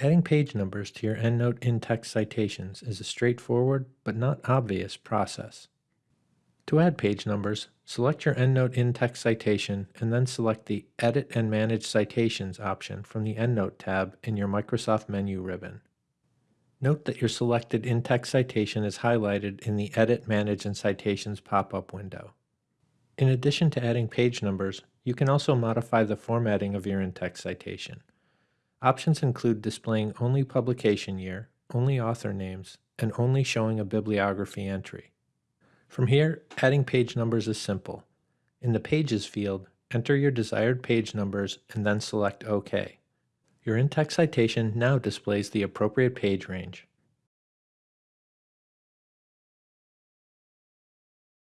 Adding page numbers to your EndNote in-text citations is a straightforward but not obvious process. To add page numbers, select your EndNote in-text citation and then select the Edit and Manage Citations option from the EndNote tab in your Microsoft menu ribbon. Note that your selected in-text citation is highlighted in the Edit, Manage, and Citations pop-up window. In addition to adding page numbers, you can also modify the formatting of your in-text citation. Options include displaying only publication year, only author names, and only showing a bibliography entry. From here, adding page numbers is simple. In the Pages field, enter your desired page numbers and then select OK. Your in-text citation now displays the appropriate page range.